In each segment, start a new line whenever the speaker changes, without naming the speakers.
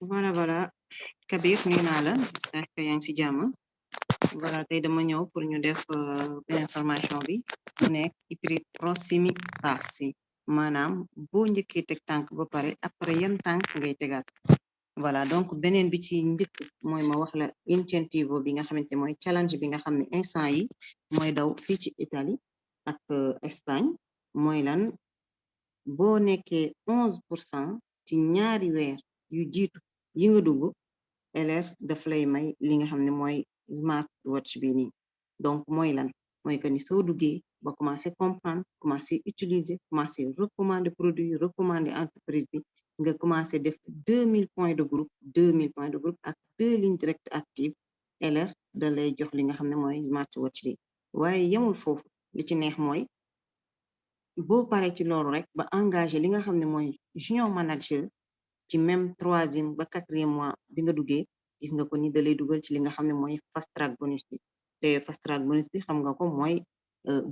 voilà voilà Kabir nuyu naa la j'espère que yaa ci jàmm voilà tey dama ñëw pour ñu def benn formation bi mu nekk hybride proximité passi maanaam boo njëkkee teg tànk ba pare après yan tànk ngay tegaat voilà donc beneen bi ci njëkk mooy ma wax la incentivo bi nga xamante mooy challenge bi nga xam ne instant yi mooy daw fii ci Italie ak Espagne. Mooy lan boo nekkee onze pour ci ñaari weer yu yi nga dugg LR daf lay may smart watch bi donc mooy lan? Que ni ba commencé comprendre commencé utiliser commencé recommander produit recommander entreprise bi nga deux mille points de groupe deux mille points de groupe ak deux lignes directes actives LR da ne smart watch bi. Waaye yemul foofu. Li ci neex mooy boo paree ci rek engagé li junior manager ci même troisième ba quatrième mois bi nga duggee gis nga ko ni da lay dugal ci li nga xam ne mooy fast track bonus bi. Te fast track bonus bi xam nga ko mooy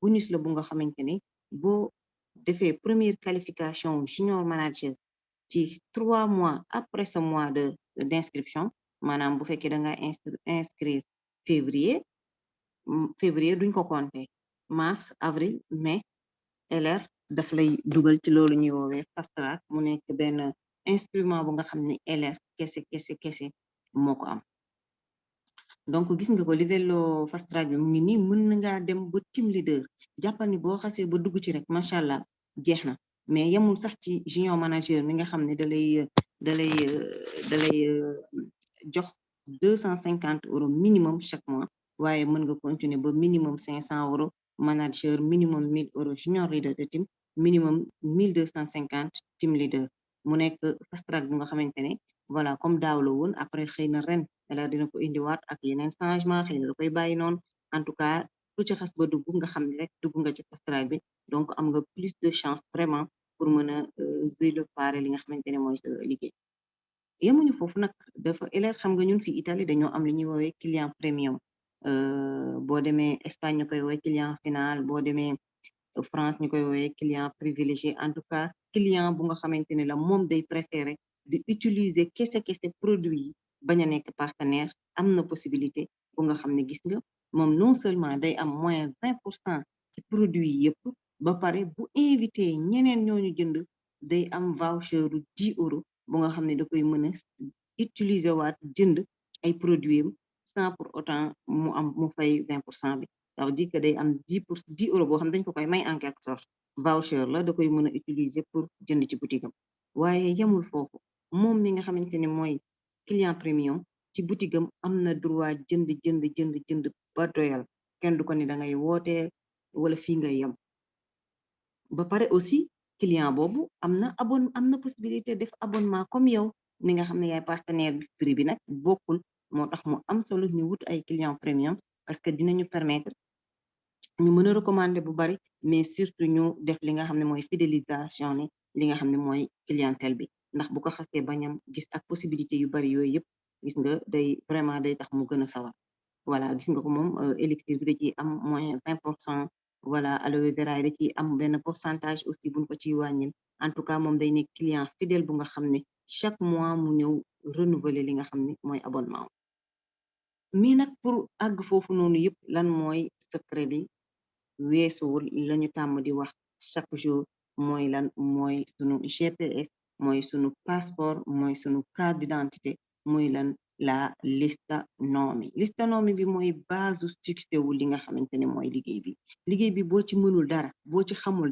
bonus la bu nga xamante ne boo première qualification junior manager ci trois mois après ce mois de d'inscription maanaam bu fekkee da nga inscrire février février duñ ko compter. Mars avril mai LR daf lay dugal ci loolu ñuy woowee fast track mu nekk benn instrument bu nga xam ne LR kese kese kese moo am. Donc gis nga ko livello fast track bi mu ngi nii mën na dem ba team leader jàppal ni boo xasee ba dugg ci rek macha allah jeex na. Mais yemul sax ci junior manager mi nga xam ne da lay da lay da lay jox deux cent cinquante euros minimum chaque mois waaye mën nga continuer ba minimum cinq cent euros manager minimum mille euros junior leader de team minimum mille deux cent cinquante team leader mu nekk voilà comme après xëy na ren dina ko indiwaat ak yeneen changement xëy en tout cas ku ci xas ba dugg nga xam ne donc am plus de chance vraiment pour mën a jouer le pare li nga xamante ne mooy sa liggéey. Yemuñu foofu nag dafa xam nga ñun Italie premium. Boo demee Espagne ñu final France ñu koy woowee client privilégié en tout cas client ne la moom day préféré di utiliser kese kese produit yi bañ a nekk partenaire am na possibilité ne gis nga moom non seulement day am moins vingt pour cent ci produit yi yëpp ba pare bu invité ñeneen ñooñu jënd day am voucher du dix euros bu nga xam ne da koy mën a utiliser waat jënd ay produits sans pour autant pour cent bi ça veut dire que day am dix pour dix euros boo xam dañ ko koy may en quelque sorte. Voucher la da koy mën utiliser pour jënd ci boutique am. Waaye yemul foofu. Moom mi nga xamante ne mooy client premium ci boutique am na droit jënd jënd jënd jënd ba doyal. Du ko ni da ngay wootee wala fii ngay yem. Ba pare aussi client boobu am na abon am na possibilité def abonnement comme yow. Ni nga xam ne yaay partenaire bi prix bi nag bokkul. Moo tax mu am solo ñu wut ay client premium parce que dinañu permettre ñu mën a recommander bu bari mais surtout ñu def li nga xam ne mooy fidélisation ni li nga xam ne mooy clientèle bi. Ndax bu ko xasee bañam gis ak possibilité yu bari yooyu yëpp gis nga day vraiment day tax mu gën a sawar. Voilà gis nga ko moom élixir bi da am moins vingt pour cent voilà aloe vera da ciy am benn pourcentage aussi buñ ko ciy wàññil. En tout cas moom day nekk client fidèle bu nga xam ne chaque mois mu ñëw renouveler li nga xam ne mooy abonnement mi nag pour àgg foofu noonu yëpp lan mooy secret bi weesuwul lañu tàmm di chaque jour mooy lan mooy sunu GPS mooy sunu passeport mooy sunu carte d'identité lan la lista nomi. Lista nomi bi mooy base succès wu li nga xamante ne mooy liggéey bi. Liggéey dara boo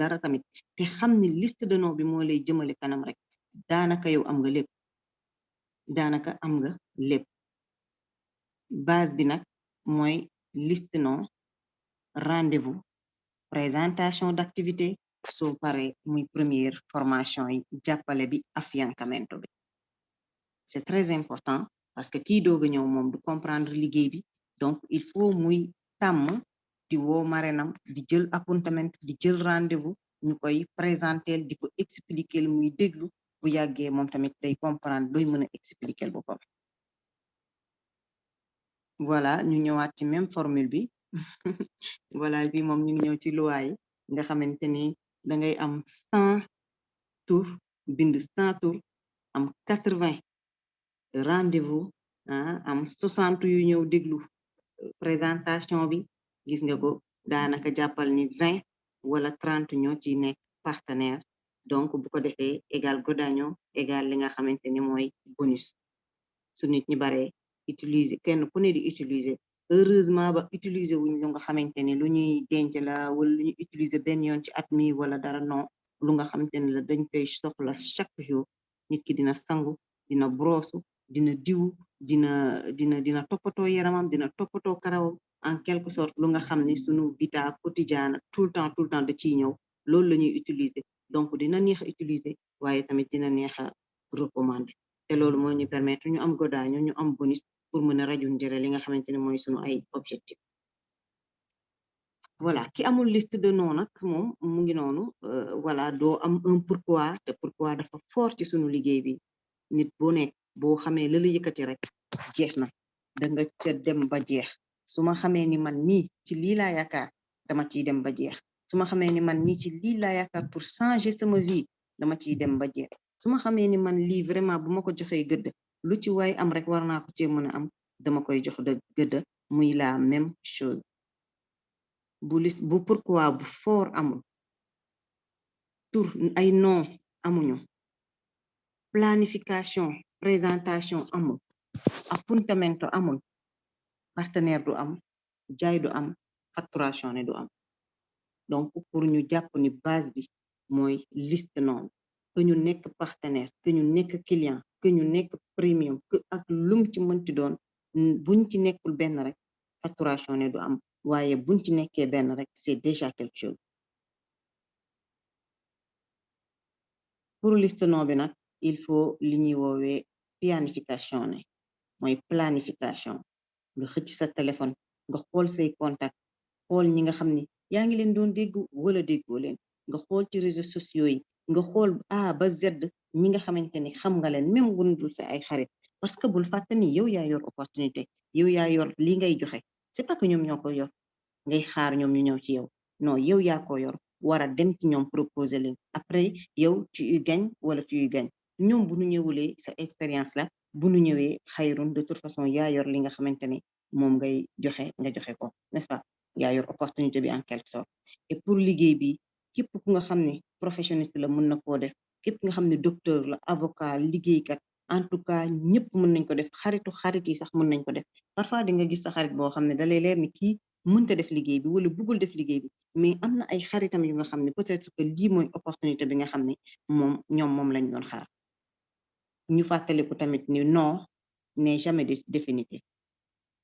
dara tamit te xam liste de nom bi moo lay jëmale kanam rek daanaka yow am nga base bi nag liste nom rendez-vous présentation d'activité soo pare première formation yi bi affiancamento bi. C'est très important parce que kii doog a du comprendre bi donc il faut muy tàmm di marenam di jël appuntement di jël rendez-vous ñu koy présenter expliquer comprendre doy voilà ñu ñëwaat ci même formule bi voilà bi moom ñu ngi ñëw ci loi nga xamante da ngay rendez-vous ah am 60 yu déglu présentation bi gis nga ko ni 20 wala 30 ñoo ci nekk partenaire. Donc bu ko égal godaño égal li nga xamante bonus. Su nit ñi bare utiliser kenn ku utiliser heureusement ba utiliser wuñ lu nga xamante ne lu ñuy denc la wala lu ñuy utiliser benn yoon ci at mi wala dara non. Lu nga xamante ne la dañ koy soxla chaque jour nit ki dina sangu dina brosu dina diwu dina dina dina toppatoo yaramam dina toppatoo karawam en quelque sorte lu nga xam ne sunu vita quotidienne tout le temps tout le temps da ciy ñëw. Loolu la ñuy utiliser. Donc dina neex a utiliser waaye tamit dina neex a recommander. Te loolu moo ñu permettre ñu am godaañu ñu am bonus pour mën a jëre li nga xamante ne mooy sunu ay objectif. Voilà ki amul liste de nom nag moom mu ngi noonu voilà doo am un pourquoi te pourquoi dafa fort ci sunu liggéey bi. Nit boo nekk boo xamee la la yëkkati rek jeex da nga ca dem ba jeex. Su ma xamee ni man mii ci lii laa yaakaar dama ciy dem ba jeex. Su ma xamee ni man mii ci lii laa yaakaar pour changer sama vie dama ciy dem ba jeex. Su ma xamee ni man lii vraiment bu ma ko joxee gëdd lu ci waay am rek war naa ko cee mën a am. Dama koy jox de gëdd muy la même chose. Bu lis bu pourquoi bu fort amul. Tur ay nom amuñu. Planification présentation amul. Appuntamento amul. Partenaire du am jaay du am facturation ne du am. Donc pour ñu jàpp ni base bi mooy liste nom que ñu nekk partenaire que ñu nekk client que ñu nekk premium que ak lum ci doon buñ ci rek facturation du c'est déjà quelque chose. Pour liste nom bi il faut li planification ne planification. Nga xëcc sa téléphone nga xool say contact xool ñi nga xam ni ngi leen doon dégg wala déggoo leen. Nga ci réseaux sociaux yi nga A ñi nga xamante ni xam nga leen même dul sa ay xarit parce que bul fàtte ni yow yaa yor opportunité yow yaa yor li ngay joxe c'est pas que ñoom ñoo ko yor ngay xaar ñoom ñu ñëw ci yow non yow yaa ko yor war a dem ci ñoom proposer leen après yow tu y gagnes wala tu y gagnes ñoom bu ñu ñëwulee sa expérience la bu ñu ñëwee xayrun de toute façon yaa yor li nga xamante ni moom ngay joxe nga joxe ko n'est-ce pas? Yaa yor opportunité bi en quelque sorte et pour liggéey bi képp ku nga xam ne professionniste la mën na koo def képp nga xam ne docteur la avocat liggéeykat en tout cas ñëpp mën nañ ko def xaritu xarit yi sax mën nañ ko def. Parfois di nga gis sa xarit boo xam ne dalay leer ni kii mënta def liggéey bi wala bëggul def liggéey bi mais am na ay xaritam yu nga xam ne peut-être que lii mooy opportunité bi nga xam ne moom ñoom moom lañ doon xaar. Ñu fàttaliku tamit ni non n'est jamais définitif.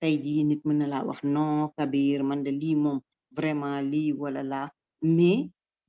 Tey jii nit mën na laa wax non Kabir man de lii moom vraiment lii wala laa mais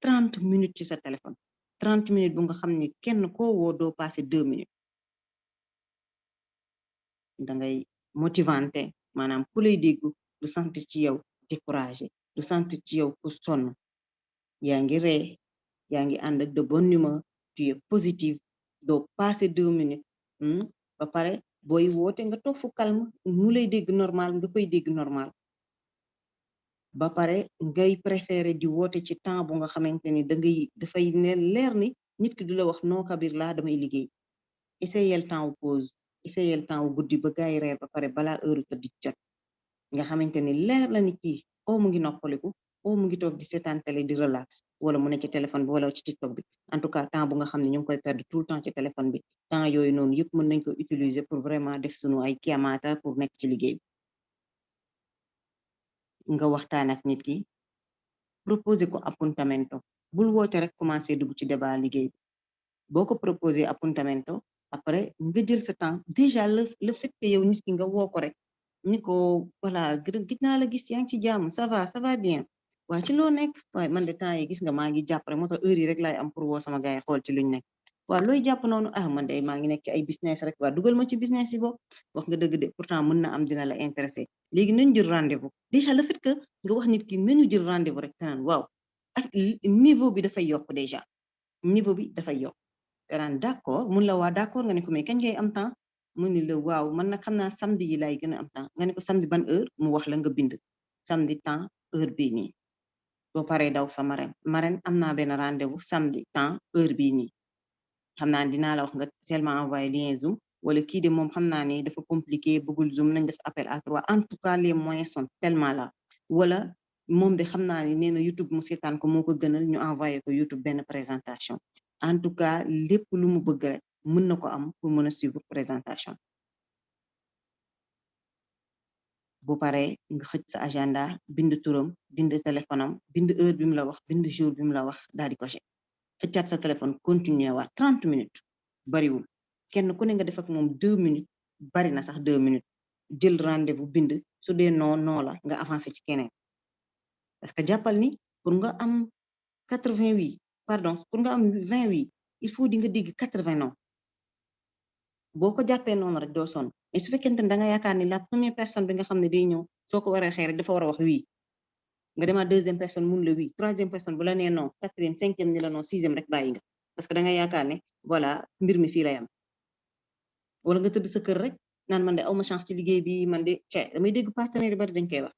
trente minutes ci sa téléphone. Trente minutes bu nga xam ne kenn koo woo doo passé deux minutes. Da ngay motivante maanaam ku lay dégg du sant ci yow découragé du sant ci yow ku sonn. Yaa ngi ree yaa ngi ànd ak de bonne humeur tu es positive doo passé deux minutes. Ba pare booy woote nga toog fu calme mu lay dégg normal nga koy dégg normal ba pare ngay préféré di woote ci temps bu nga xamante ni da ngay dafay ne leer ni nit ki du wax non Kabir laa damay liggéey. Essayel temps wu pause essayel temps wu guddi ba gaay reer ba pare balaa heure tëdd jot. Nga xamante ni la o mu ngi o mu ngi di seetaan di relax wala mu ne ci téléphone bi wala ci TikTok bi. En tout cas temps bu nga xam ñu koy perdre tout temps ci téléphone bi. Temps yooyu noonu yëpp mën nañ ko utiliser pour vraiment def sunu ay kiamaata pour nekk ci liggéey nga waxtaan ak nit ki proposer ko appuntamento bul woote rek commencer dugg ci débat liggéey bi. Boo ko proposer appuntamento après nga jël sa temps. Déjà le le fait que yow nit ki nga woo ko rek ni ko gis la gis yaa ci ça va ça va bien. Ci man de temps yi gis nga maa ngi jàpp rek heure yi rek laay am pour sama gars yi ci luñ waaw looy jàpp noonu ah man de maa ngi nekk ci ay business rek. Waa dugal ma ci business yi boo wax nga dëgg de pourtant mën na am dina la intéressé léegi nañu jël rendez-vous déjà le fait que nga wax nit ki nañu jël rendez-vous rek waaw ak niveau bi dafay yokk déjà niveau bi dafay yokk danaan d'accord mun la waa d'accord nga ne ko mais ngay am temps mu ni la waaw man nag xam naa samedi yi laay gën a am temps nga ne ko samedi ban heure mu wax la nga bind samedi temps heure bii nii boo paree daw sa marraine marraine am naa benn rendez-vous samedi temps heure bii nii xam naa dinaa la wax nga tellement envoyé lien zoom wala kii de moom xam naa ne dafa compliqué bëggul zoom nañ def appel à trois en tout cas les moyens sont tellement là wala moom de xam naa ne YouTube mu seetaan ko moo ko gënal ñu envoyé ko YouTube benn présentation en tout cas lépp lu mu bëgg rek mën na ko am pour mën a suivre présentation bu paree nga xëj sa agenda bind turam bind téléphone am bind heure bi mu la wax bind jour bi mu la wax daal di coché xëccaat sa téléphone continuer waat. trente minutes bariwul. Kenn ku ne nga def ak moom deux minutes bari na sax deux minutes. Jël rendez-vous bind su dee non non la nga avancé ci keneen. Parce que jàppal ni pour nga am quatre vingt huit pardon pour nga am vingt huit il faut di nga digg quatre vingt non boo ko jàppee rek doo sonn. Mais su fekkente ne da nga yaakaar ni la première personne bi nga xam ne day ñëw soo ko waree rek dafa war a wax oui nga deuxième personne la oui troisième personne bu la non quatrième cinquième ni la non sixième rek parce que da nga ne voilà mbir mi la yam wala nga sa rek man chance de damay dégg partenaire bari dañ koy wax.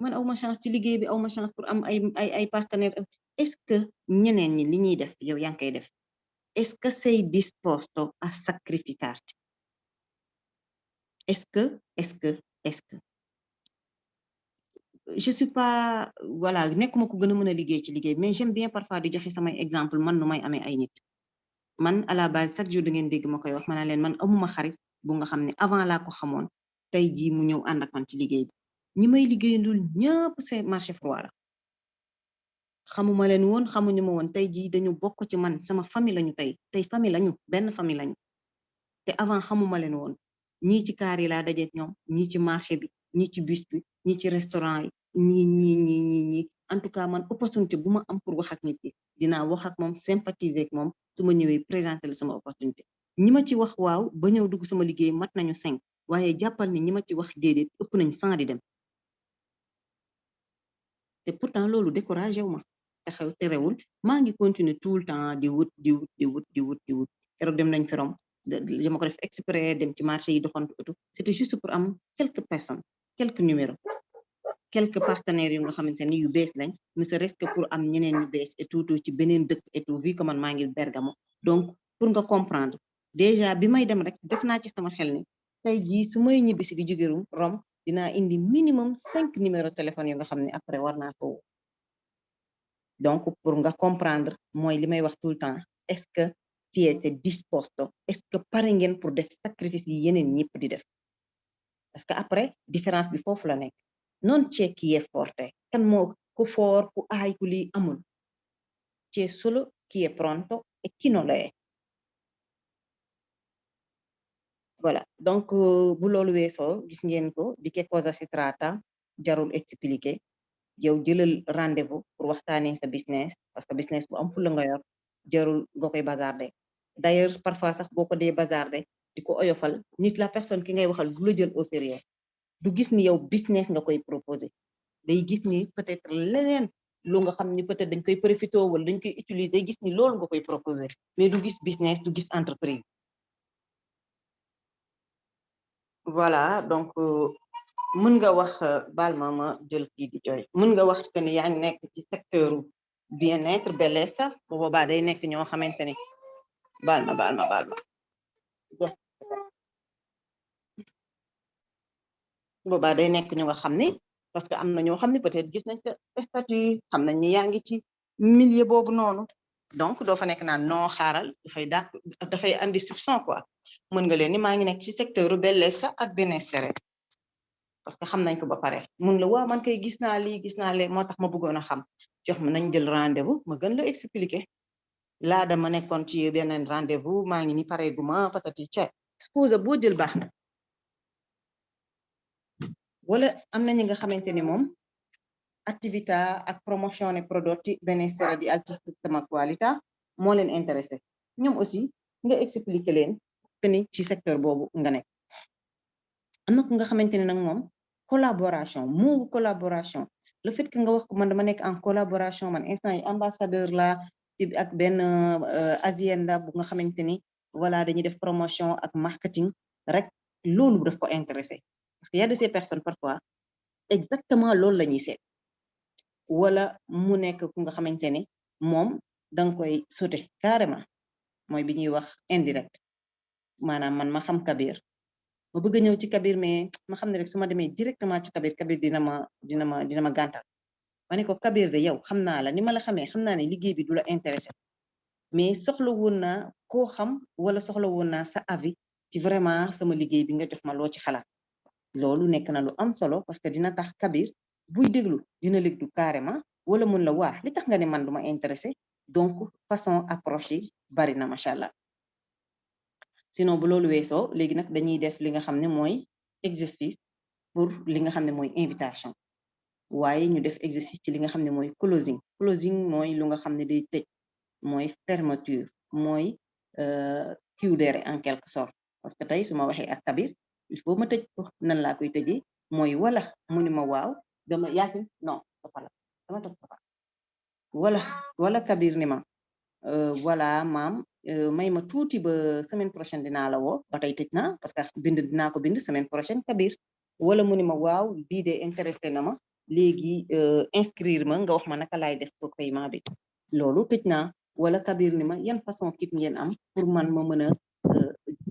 Man chance ci bi chance pour am ay ay ay partenaire est-ce que ñeneen ñi li def yow koy def? Est-ce que sei disposto a sacrificarte est-ce que est-ce que est-ce que? Je suis pas voilà nekkuma liggéey mais j'aime bien parfois di joxe samay exemple man nu ay nit. À la base chaque jour da ngeen dégg wax man amuma xarit bu avant c'est marché la. Xamuma leen woon xamuñu ma woon tey jii dañu bokk ci man sama famille lañu tey tey famille lañu benn famille lañu. Te avant xamuma leen woon. Ñii ci kaar marché bi bus bi restaurant ñii ñii ñii ñii ñii en tout cas man opportunité bu ma am pour wax ak nit ki dinaa wax ak moom sympathiser ak moom su ma ñëwee sama opportunité. Ñi ma ci wax waaw ba ñëw dugg sama liggéey mat nañu cinq waaye jàppal ni ñi ma ci wax déedéet ëpp nañ cent di dem. Te pourtant loolu découragé wu ma te xew terewul maa ngi continuer tout le temps di wut di wut di wut di wut di wut. Keroog dem nañ ferom dama ko def exprès dem ci marché yi doxantu c'était juste pour am quelques personnes quelques numéros quelques partenaires yu nga xamante ni yu bees lañ ne serait-ce que pour am ñeneen ñu bees et tout ci beneen dëkk et tout vu que man ngi Bergamo. Donc pour nga comprendre déjà bi may dem rek def naa ci sama xel ni tey jii su may ñibbisi di jóge Rome dinaa indi minimum cinq numéros téléphone yu nga xam ne après war naa ko donc pour nga comprendre mooy li may wax tout le temps est-ce que siete disposto est-ce que pare ngeen pour def sacrifice yi yeneen ñëpp di def? Parce que après différence bi foofu la nekk non c'è chi è forte kan moo ku foor ku aay ku lii amul. C'è solo chi è pronto e chi non lo è. Voilà. Donc bu loolu weesoo gis ngeen ko di che cosa si tratta? Jarul expliquer. Yow jëlal rendez-vous pour waxtaanee sa business parce que business bu am fulla nga yor jarul nga koy bazarder d'ailleurs parfois sax boo ko dee bazarder di ko oyofal nit la personne ki ngay waxal du la jël au sérieux du gis ni yow business nga koy proposer. Day gis ni peut-être leneen lu nga xam ni peut-être dañ koy profité wala dañ koy utiliser day gis ni loolu nga koy proposer. Mais du gis business du gis entreprise. Voilà donc euh, mën nga wax euh, baal ma ma jël kii di jooy. Mën nga wax que ni yaa ngi nekk ci secteur bien-être bellesa bu boobaa day nekk ñoo xamante ni baal ma baal ma baal ma boobaa day nekk ñu nga xam ni parce que am na ñoo xam ne peut-être gis nañ sa statut xam nañ ni yaa ngi ci milieu boobu noonu. Donc doo fa nekk naan non xaaral dafay dàq dafay andi soupçon quoi. Mën nga leen ni maa ngi nekk ci secteur bellesa ak bien-être parce que xam nañ ko ba pare. Mun la waa man kay gis naa lii gis naa lee moo tax ma bëggoon a xam. Jox ma nañ jël rendez-vous ma gën la expliquer. Laa dama nekkoon ci beneen rendez-vous maa ngi ni pare gu ma patati ca excuse boo jël baax na wala am na ñi nga xamante ni moom ak promozione prodotti benessere di altissima qualità moo leen intéressé. Ñoom aussi nga expliquer leen que ni ci secteur boobu nga nekk. Am na ku nga xamante ne nag collaboration collaboration. Le fait que nga wax ko man dama nekk en collaboration man instant ambassadeur la ci ak benn asienda bu nga xamante ni voilà dañuy def promotion ak marketing rek loolu daf ko intéressé parce que y a de ces personnes parfois exactement loolu la ñuy seet. Koy sauté carrément indirect. Man ma xam Kabir. Ma bëgg ñëw mais ma xam ne rek directement ci Kabir Kabir dina ma dina ma dina ma gàntal. Ma ne ko Kabir de yow la ni ma la intéressé mais soxla woon naa koo xam wala soxla sa avis ci loolu nekk na lu am solo parce que dina tax Kabir buy déglu dina déglu carrément wala mun la waa li tax nga ne man du ma intéressé? Donc façon approche yi bari na macha sinon bu loolu weesoo léegi nag dañuy def li nga xam ne exercice pour li nga xam ne invitation. Waaye ñu def exercice ci li nga xam ne closing. Closing mooy lu nga xam day tëj mooy fermeture mooy cudere en quelque sorte. Parce que tey su ma waxee ak Kabir il faut ma tëj ko nan laa koy tëjee mooy wala mu ni ma waaw dama yaasin non dafa la dama toog dafa wala wala Kabir ni ma voilà maam may ma tuuti ba semaine prochaine dinaa la woo ba tey tëj naa parce que bind dinaa ko bind semaine prochaine Kabir. Wala mu ni ma de intéressé na ma léegi inscrire ma nga wax ma naka laay def pour paiement bi. Loolu tëj naa. Wala Kabir ni ma yan façon kit ngeen am pour man ma mën a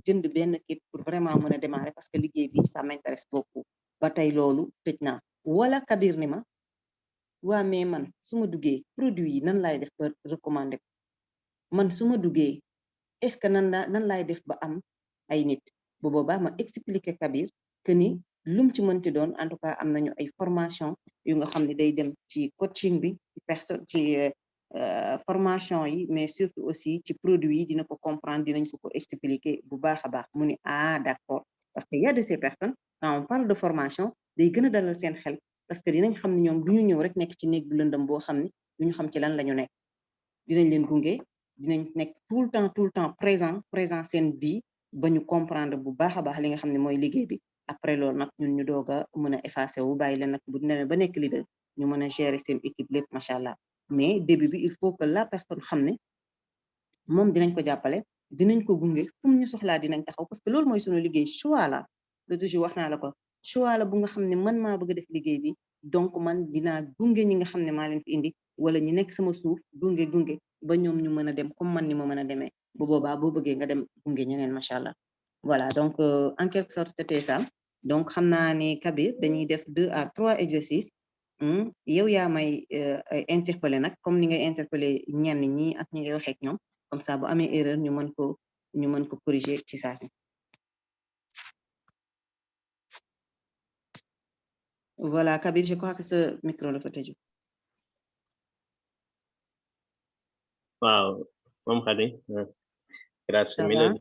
jënd benn kit vraiment mën a démarrer parce que liggéey bi ça m'intéresse beaucoup. Ba tey loolu tëj naa. Wala Kabir ni ma waa mais man su ma duggee produit yi nan laay def ba recommander man su ma duggee est-ce que nan nan laay def ba am ay nit? Bu boobaa ma expliquer Kabir que ni lum ci mënti doon en tout cas am nañu ay formation yu nga xam ne day dem ci coaching bi ci personne ci formation yi mais surtout aussi ci produit dina ko comprendre dinañ expliquer bu ah d'accord. Parce que y a de ces personnes quand on parle de formation day gën dalal seen xel parce que dinañ xam ne ñoom ñëw rek nekk ci néeg bu lëndëm boo xam ne xam ci lan la dinañ leen dinañ tout le temps tout le temps présent présent comprendre après ñun ñu effacer wu bu ba mais début il faut que la personne que donc man a dem comme donc en quelque deux à trois exercices yow yaa may interpeller nag comme ni ngay interpeller ñenn ñi ak ñi ngay waxee ak ñoom comme ça bu amee erreur ñu mën ko ñu mën ko corriger ci saa si voilà Kabir je crois que ce micro dafa tëju
waaw moom Khady grâce
Ça
mi
va?
la